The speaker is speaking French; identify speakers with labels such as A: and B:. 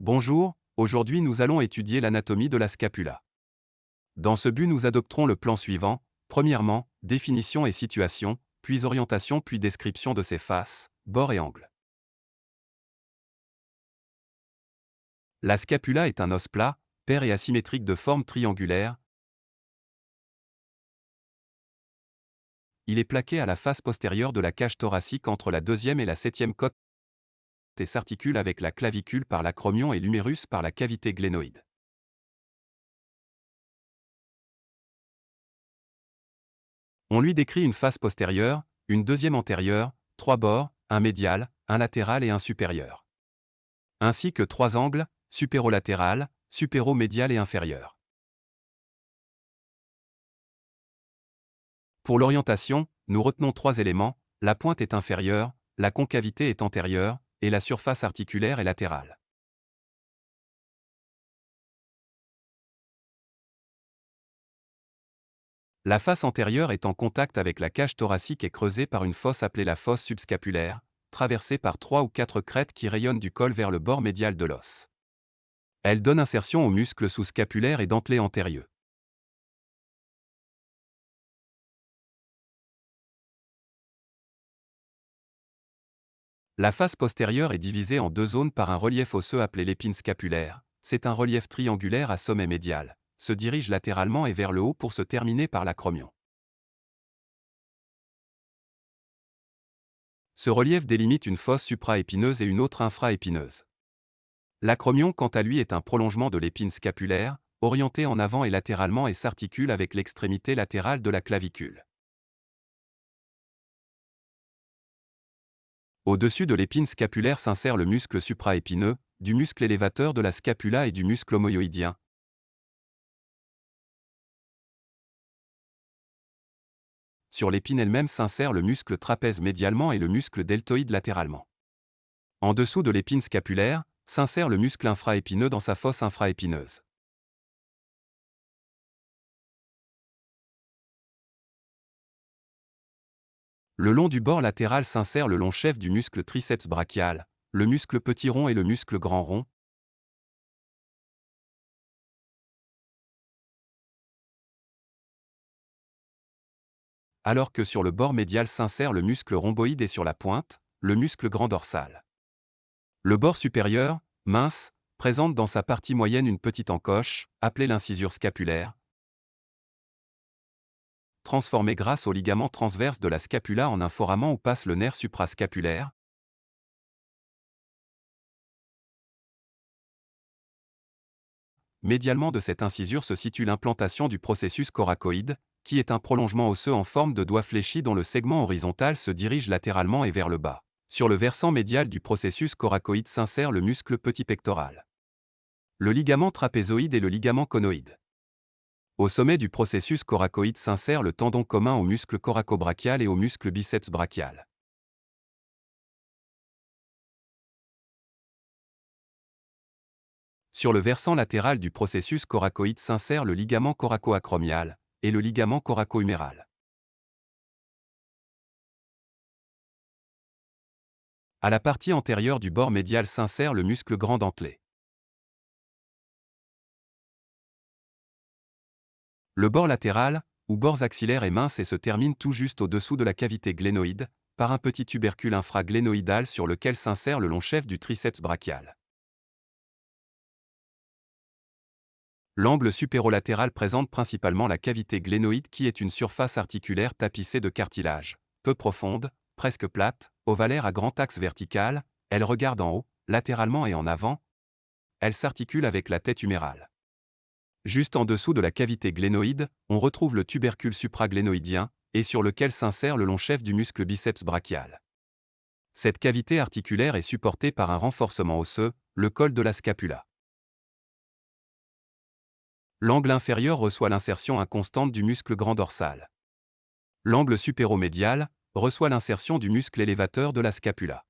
A: Bonjour, aujourd'hui nous allons étudier l'anatomie de la scapula. Dans ce but nous adopterons le plan suivant, premièrement, définition et situation, puis orientation puis description de ses faces, bords et angles. La scapula est un os plat, pair et asymétrique de forme triangulaire. Il est plaqué à la face postérieure de la cage thoracique entre la deuxième et la septième côte et s'articule avec la clavicule par l'acromion et l'humérus par la cavité glénoïde. On lui décrit une face postérieure, une deuxième antérieure, trois bords, un médial, un latéral et un supérieur. Ainsi que trois angles, supérolatéral, supéromédial et inférieur. Pour l'orientation, nous retenons trois éléments, la pointe est inférieure, la concavité est antérieure, et la surface articulaire est latérale. La face antérieure est en contact avec la cage thoracique et creusée par une fosse appelée la fosse subscapulaire, traversée par trois ou quatre crêtes qui rayonnent du col vers le bord médial de l'os. Elle donne insertion aux muscles sous-scapulaires et dentelés antérieurs. La face postérieure est divisée en deux zones par un relief osseux appelé l'épine scapulaire. C'est un relief triangulaire à sommet médial, se dirige latéralement et vers le haut pour se terminer par l'acromion. Ce relief délimite une fosse supraépineuse et une autre infraépineuse. L'acromion, quant à lui, est un prolongement de l'épine scapulaire, orienté en avant et latéralement et s'articule avec l'extrémité latérale de la clavicule. Au-dessus de l'épine scapulaire s'insère le muscle supraépineux, du muscle élévateur de la scapula et du muscle homoyoïdien. Sur l'épine elle-même s'insère le muscle trapèze médialement et le muscle deltoïde latéralement. En dessous de l'épine scapulaire, s'insère le muscle infraépineux dans sa fosse infraépineuse. Le long du bord latéral s'insère le long chef du muscle triceps brachial, le muscle petit rond et le muscle grand rond. Alors que sur le bord médial s'insère le muscle rhomboïde et sur la pointe, le muscle grand dorsal. Le bord supérieur, mince, présente dans sa partie moyenne une petite encoche, appelée l'incisure scapulaire, transformé grâce au ligament transverse de la scapula en un foramen où passe le nerf suprascapulaire. Médialement de cette incisure se situe l'implantation du processus coracoïde, qui est un prolongement osseux en forme de doigt fléchi dont le segment horizontal se dirige latéralement et vers le bas. Sur le versant médial du processus coracoïde s'insère le muscle petit pectoral. Le ligament trapézoïde et le ligament conoïde. Au sommet du processus coracoïde s'insère le tendon commun au muscle coracobrachial et au muscle biceps brachial. Sur le versant latéral du processus coracoïde s'insère le ligament coracoacromial et le ligament coracohuméral. À la partie antérieure du bord médial s'insère le muscle grand dentelé. Le bord latéral, ou bords axillaires est mince et se termine tout juste au-dessous de la cavité glénoïde, par un petit tubercule infraglénoïdal sur lequel s'insère le long chef du triceps brachial. L'angle supérolatéral présente principalement la cavité glénoïde qui est une surface articulaire tapissée de cartilage, peu profonde, presque plate, ovalaire à grand axe vertical, elle regarde en haut, latéralement et en avant. Elle s'articule avec la tête humérale. Juste en dessous de la cavité glénoïde, on retrouve le tubercule supraglénoïdien, et sur lequel s'insère le long chef du muscle biceps brachial. Cette cavité articulaire est supportée par un renforcement osseux, le col de la scapula. L'angle inférieur reçoit l'insertion inconstante du muscle grand dorsal. L'angle supéromédial reçoit l'insertion du muscle élévateur de la scapula.